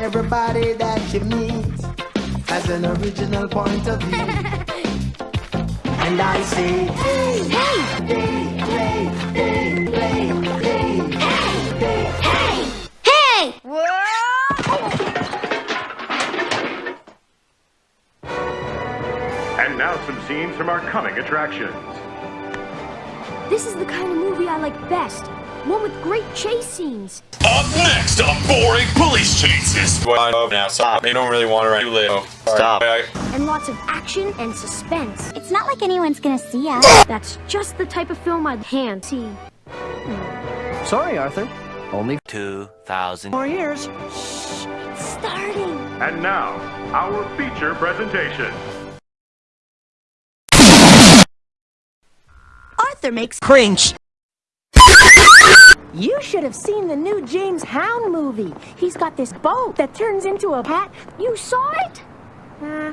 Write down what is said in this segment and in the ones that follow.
Everybody that you meet has an original point of view. and I say, hey, hey, hey, hey, hey, hey, hey, hey, Hey! And now some scenes from our coming attractions. This is the kind of movie I like best. One with great chase scenes. Up next, a boring police chases. Well, now stop. They don't really want to write you live. Stop. And lots of action and suspense. It's not like anyone's gonna see us. That's just the type of film I'd hand see. Sorry, Arthur. Only 2,000 more years. Shh. Starting. And now, our feature presentation. Arthur makes Cringe. You should have seen the new James Hound movie. He's got this boat that turns into a hat. You saw it? Uh,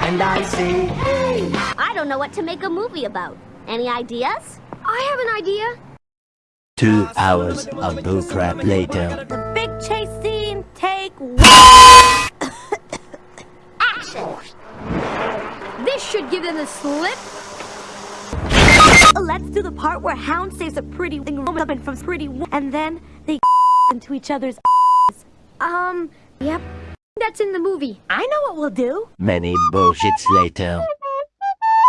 And I say, hey, I don't know what to make a movie about. Any ideas? I have an idea. Two hours of bullcrap later. the big chase scene, take one. Action! This should give them the slip. Let's do the part where Hound saves a pretty woman from pretty woman, and then they into each other's. Um, yep. That's in the movie. I know what we'll do. Many bullshits later.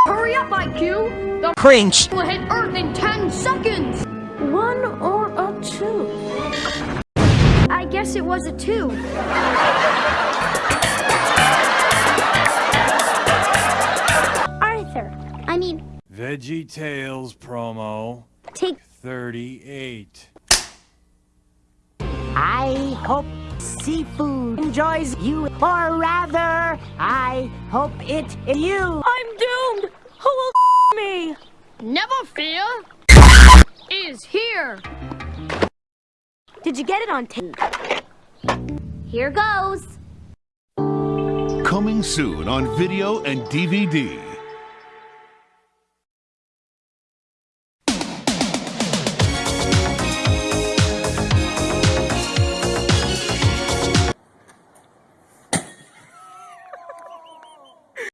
Hurry up, IQ! The Cringe. will hit Earth in 10 seconds! One or a two. I guess it was a two. Arthur, I mean, Veggie Tales promo take 38. I hope seafood enjoys you, or rather, I hope it in you. I'm doomed. Who will me? Never fear! Is here! Did you get it on tape? here goes. Coming soon on video and DVD.